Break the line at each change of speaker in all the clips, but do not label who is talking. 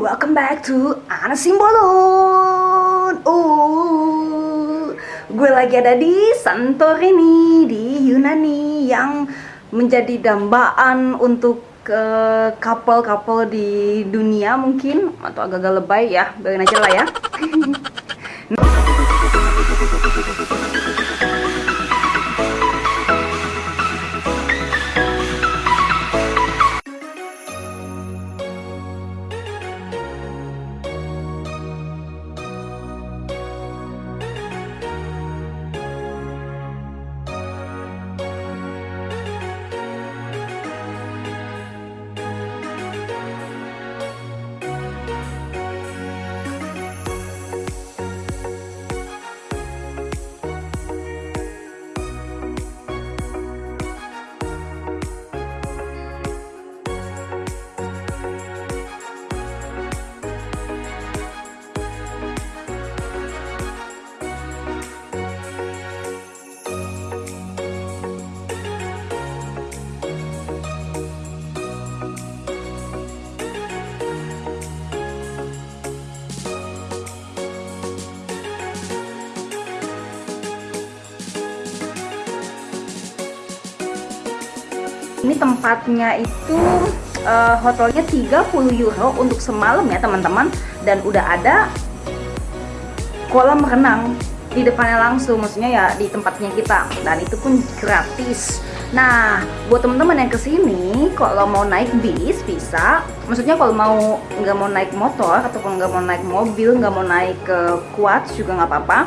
welcome back to Ana Simbolon. Oh, gue lagi ada di Santorini di Yunani yang menjadi dambaan untuk ke couple-couple di dunia mungkin atau agak-agak lebay ya, biarin aja lah ya. Ini tempatnya itu uh, hotelnya 30 euro untuk semalam ya teman-teman. Dan udah ada kolam renang di depannya langsung maksudnya ya di tempatnya kita. Dan itu pun gratis. Nah buat teman-teman yang ke sini kalau mau naik bis bisa. Maksudnya kalau mau nggak mau naik motor ataupun nggak mau naik mobil nggak mau naik ke kuat juga nggak apa-apa.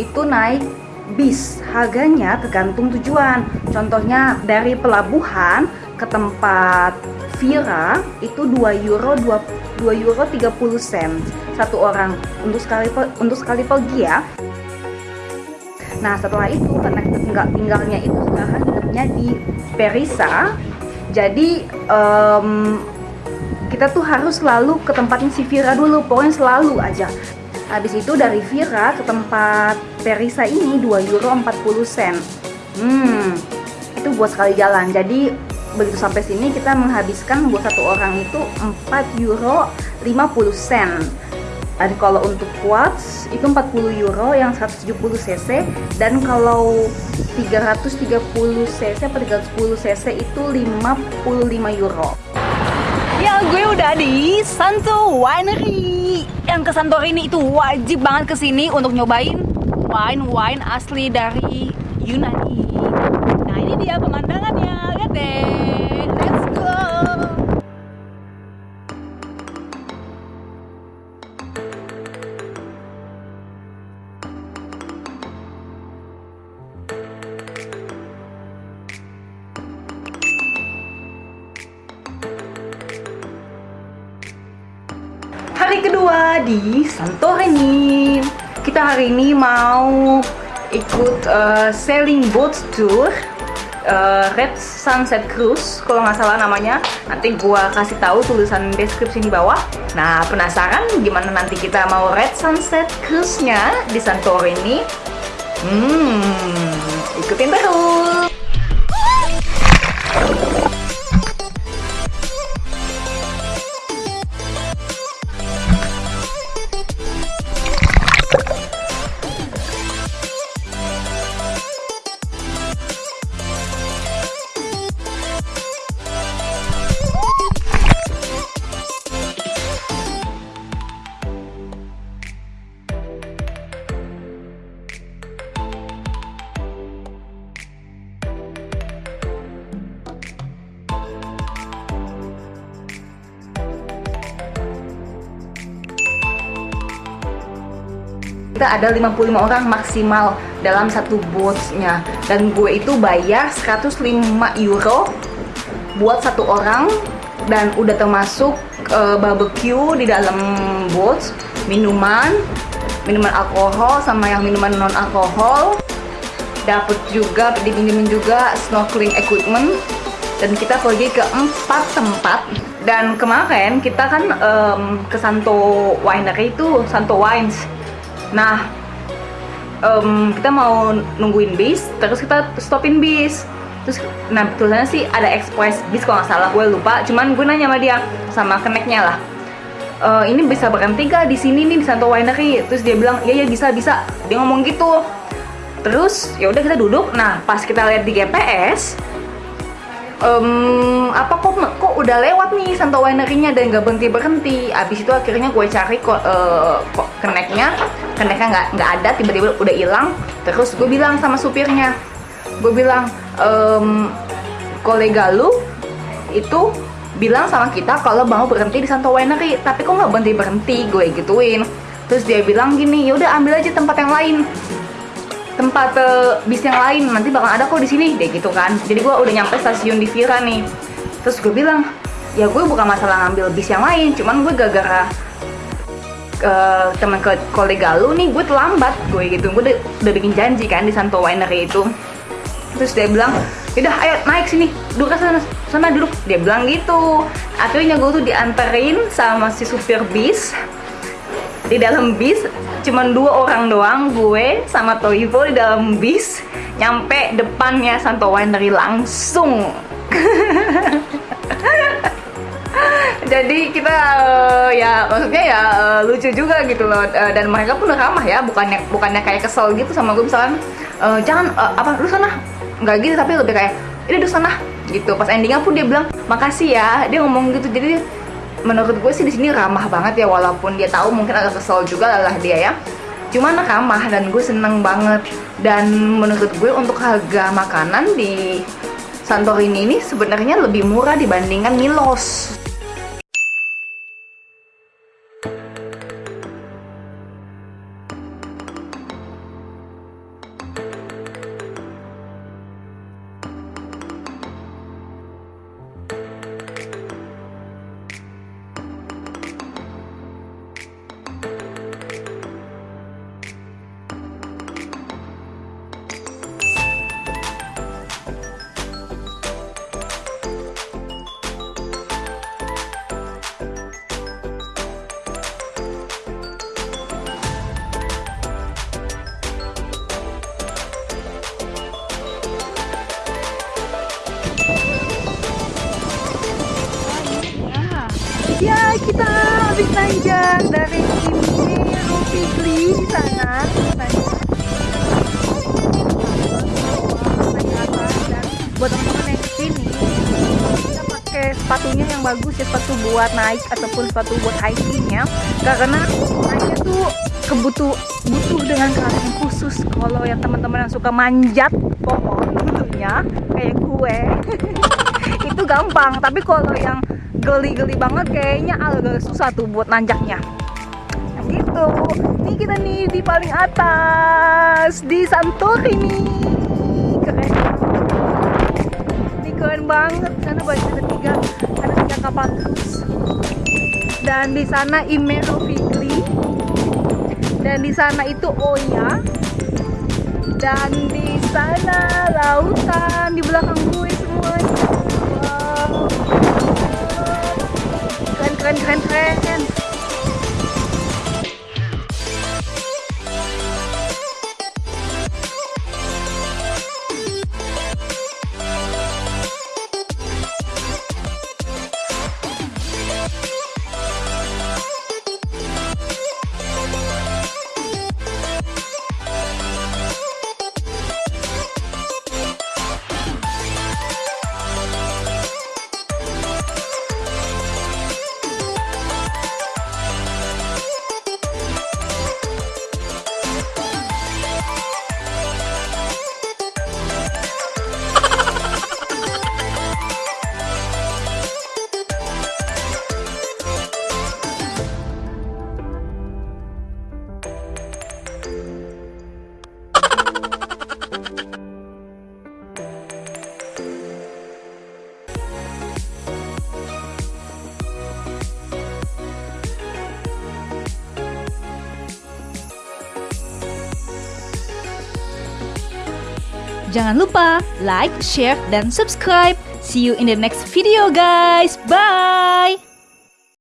Itu naik bis. Harganya tergantung tujuan. Contohnya dari pelabuhan ke tempat Vira itu 2 euro 2, 2 euro 30 sen. Satu orang untuk sekali untuk sekali pergi ya. Nah setelah itu karena kita tinggal tinggalnya itu sekarang hidupnya di Perisa jadi um, kita tuh harus selalu ke tempatnya si Vira dulu. Pokoknya selalu aja Habis itu dari Vira ke tempat Perisa ini 2 euro 40 sen. Hmm, itu buat sekali jalan. Jadi begitu sampai sini kita menghabiskan buat satu orang itu 4 euro 50 sen. Dan kalau untuk quads itu 40 euro yang 170 cc dan kalau 330 cc atau 310 cc itu 55 euro. Ya gue udah di Santo Winery yang ke Santorini itu wajib banget ke sini untuk nyobain wine-wine asli dari Yunani. Nah ini dia pemandangannya, lihat deh, let's go. Kedua di Santorini. Kita hari ini mau ikut uh, sailing boat tour uh, Red Sunset Cruise kalau nggak salah namanya. Nanti gua kasih tahu tulisan deskripsi di bawah. Nah, penasaran gimana nanti kita mau Red Sunset Cruise-nya di Santorini? Hmm, ikutin terus. Kita ada 55 orang maksimal dalam satu boatnya dan gue itu bayar 105 euro buat satu orang. Dan udah termasuk uh, barbecue di dalam boat minuman minuman alkohol sama yang minuman non alkohol dapat juga dipinjemin juga snorkeling equipment. Dan kita pergi ke empat tempat. Dan kemarin kita kan um, ke Santo Winery itu Santo Wines Nah, um, kita mau nungguin bis, terus kita stopin bis. Terus, nah tulisannya sih ada express bis kalau nggak salah, gue lupa. Cuman gue nanya sama dia, sama keneknya lah. e, ini bisa berhenti gak di sini nih di Santo Winery terus dia bilang iya ya bisa bisa dia ngomong gitu terus ya udah kita duduk nah pas kita lihat di GPS um, apa kok kok udah lewat nih Santo Winery-nya dan nggak berhenti berhenti. Abis itu akhirnya gue cari kok uh, kok keneknya keneknya nggak nggak ada tiba-tiba udah hilang. Terus gue bilang sama supirnya gue bilang um, kolega lu itu bilang sama kita kalau mau berhenti di Santo Winery tapi kok nggak berhenti berhenti? Gue gituin. Terus dia bilang gini yaudah ambil aja tempat yang lain. Tempat uh, bis yang lain nanti bakal ada kok di sini. Deh gitu kan. Jadi gue udah nyampe stasiun di Vira nih terus gue bilang ya gue bukan masalah ngambil bis yang lain cuman gue gara-gara uh, teman ke kolega lu nih gue terlambat gue gitu. Gue udah, bikin janji kan di Santo Winery itu. Terus dia bilang udah ayo naik sini duduk sana sana duduk. Dia bilang gitu. Akhirnya gue tuh dianterin sama si supir bis. Di dalam bis cuman dua orang doang gue sama Toivo di dalam bis. Nyampe depannya Santo Winery langsung jadi kita uh, ya maksudnya ya uh, lucu juga gitu loh. Uh, dan mereka pun ramah ya bukannya bukannya kayak kesel gitu sama gue misalkan uh, jangan uh, apa lu sana nggak gitu tapi lebih kayak ini lu sana gitu. Pas endingnya pun dia bilang makasih ya dia ngomong gitu. Jadi menurut gue sih di sini ramah banget ya walaupun dia tahu mungkin agak kesel juga lah dia ya. Cuman ramah dan gue seneng banget. Dan menurut gue untuk harga makanan di Santorini ini sebenarnya lebih murah dibandingkan Milos kita habis nanjak dari sini Rupigli di sana. Buat teman-teman yang ke sini kita pakai sepatunya yang bagus ya sepatu buat naik ataupun sepatu buat hikingnya karena naiknya tuh kebutuh butuh dengan keahlian khusus. Kalau yang teman-teman yang suka manjat pohon tentunya kayak gue itu gampang. Tapi kalau yang geli-geli banget kayaknya. Agak susah tuh buat nanjaknya. Gitu. Ini kita nih di paling atas di Santorini. Keren. Ini keren banget sana banyak ada tiga ada tiga kapal terus. Dan di sana Imero dan di sana itu Oya. Dan di sana lautan di belakang gue semuanya keren keren keren Jangan lupa like, share, dan subscribe. See you in the next video guys. Bye!